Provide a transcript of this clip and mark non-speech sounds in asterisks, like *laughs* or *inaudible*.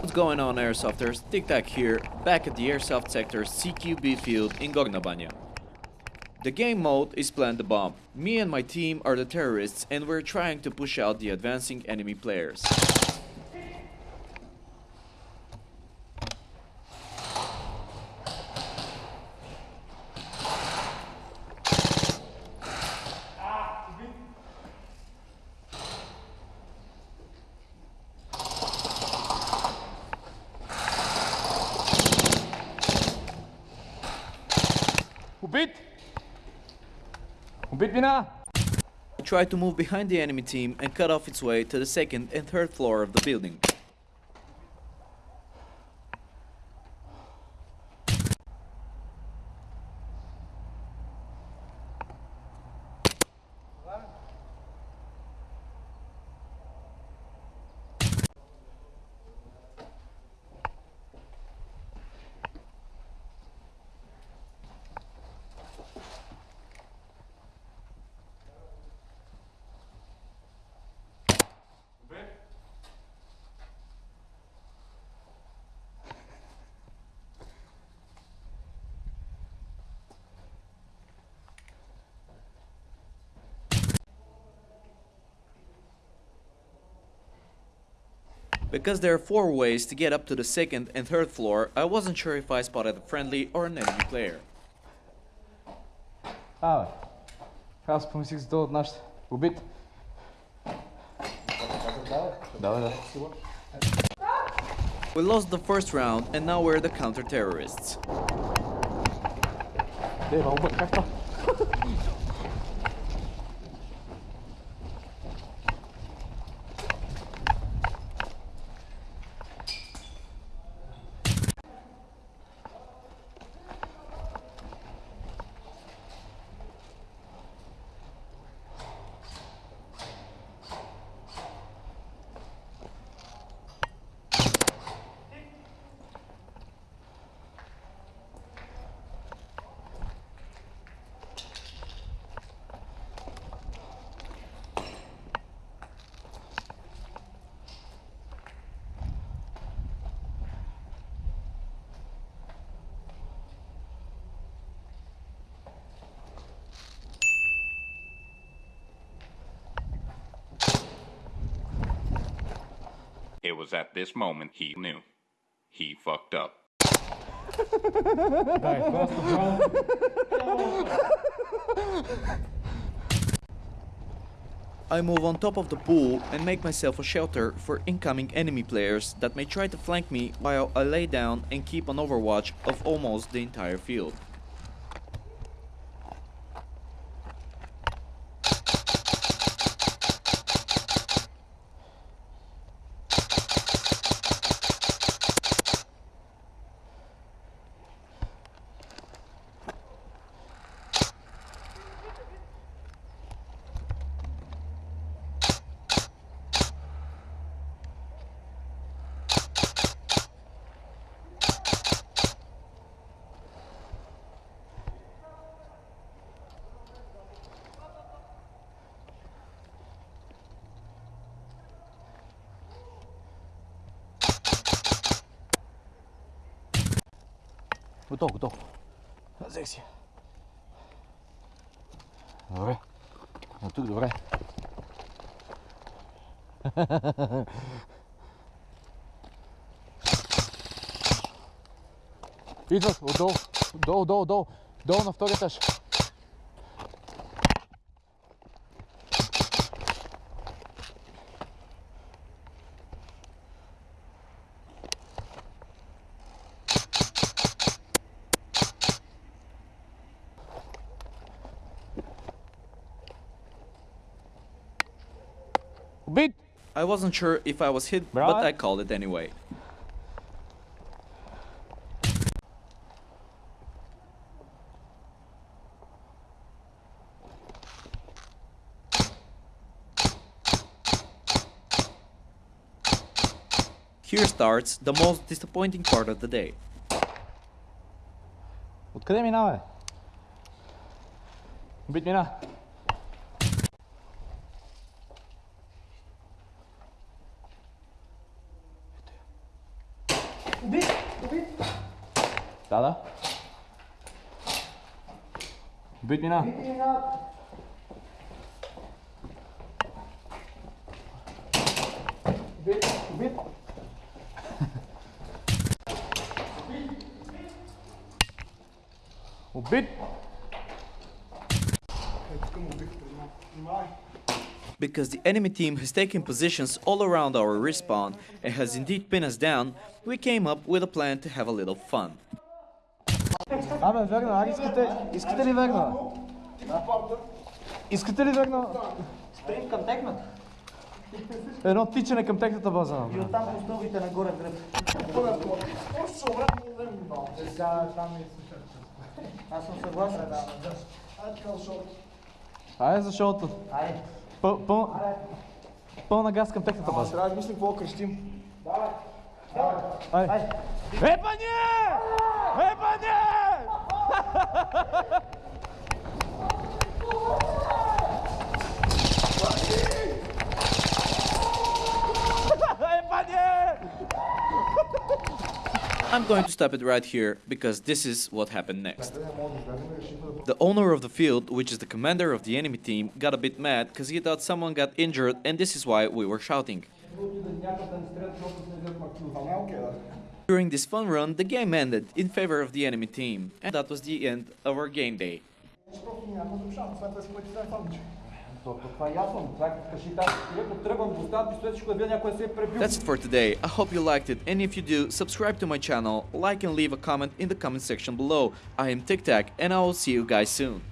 What's going on airsofters? Tic Tac here, back at the Airsoft Sector CQB field in Gorna Banya. The game mode is Plant the Bomb. Me and my team are the terrorists and we're trying to push out the advancing enemy players. Beat! Beat! Try to move behind the enemy team and cut off its way to the second and third floor of the building. Because there are four ways to get up to the second and third floor, I wasn't sure if I spotted a friendly or an enemy player. Абе. Аз помислих за този от нашите. Убит. Да, бе, да. We lost the first round and now we're the counter-terrorists. Де, бе, убит, как това? It was at this moment he knew. He fucked up. I move on top of the pool and make myself a shelter for incoming enemy players that may try to flank me while I lay down and keep an overwatch of almost the entire field. Готов, готов. Зексі. Добре. А тут добре. *laughs* Идваш отдолу, долу, долу, долу, долу на втория етаж. I wasn't sure if I was hit, but Right. I called it anyway. Here starts the most disappointing part of the day. Откъде минава, бе? Бит мина. Уби! Уби! Да, да. Убит мина. Убит мина. Убит, убит. Убит. Искам убих преди малко. Because the enemy team has taken positions all around our respawn and has indeed pinned us down, we came up with a plan to have a little fun. Абе, верна, ари искате, искате ли верна? Искате ли верна? Спринт към техната. Едно тичане към техната база. И оттам по стълбите нагоре в гръб. Аз съм съгласен. Айде за шоуто. Айде. Пъл, пъл, пълна газ към техната база. Трябва да мислим какво крещим. Айде. Епане! Епане! Епане! I'm going to stop it right here because this is what happened next. The owner of the field, which is the commander of the enemy team, got a bit mad because he thought someone got injured and this is why we were shouting. During this fun run, the game ended in favor of the enemy team, and that was the end of our game day. That's it for today. I hope you liked it, and if you do, subscribe to my channel, like and leave a comment in the comment section below. I am Tic Tac, and I will see you guys soon.